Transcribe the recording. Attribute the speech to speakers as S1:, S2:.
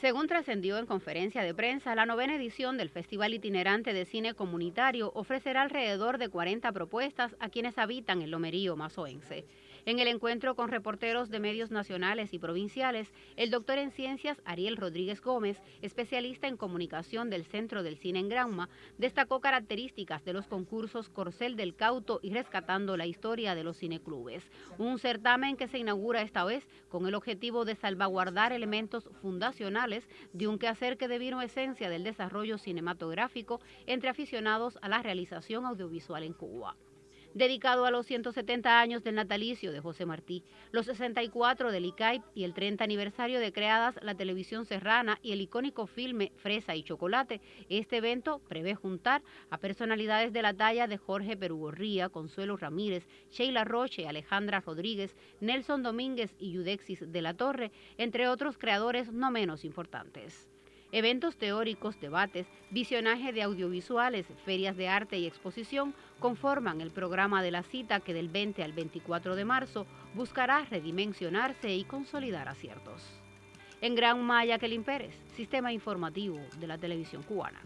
S1: Según trascendió en conferencia de prensa, la novena edición del Festival Itinerante de Cine Comunitario ofrecerá alrededor de 40 propuestas a quienes habitan el Lomerío mazoense. En el encuentro con reporteros de medios nacionales y provinciales, el doctor en ciencias Ariel Rodríguez Gómez, especialista en comunicación del Centro del Cine en Granma, destacó características de los concursos Corcel del Cauto y Rescatando la Historia de los Cineclubes, un certamen que se inaugura esta vez con el objetivo de salvaguardar elementos fundacionales de un quehacer que devino esencia del desarrollo cinematográfico entre aficionados a la realización audiovisual en Cuba dedicado a los 170 años del natalicio de José Martí, los 64 del ICAIP y el 30 aniversario de creadas la televisión serrana y el icónico filme Fresa y Chocolate. Este evento prevé juntar a personalidades de la talla de Jorge Perugorría, Consuelo Ramírez, Sheila Roche, Alejandra Rodríguez, Nelson Domínguez y Yudexis de la Torre, entre otros creadores no menos importantes. Eventos teóricos, debates, visionaje de audiovisuales, ferias de arte y exposición conforman el programa de la cita que del 20 al 24 de marzo buscará redimensionarse y consolidar aciertos. En Gran Maya, Kelin Pérez, Sistema Informativo de la Televisión Cubana.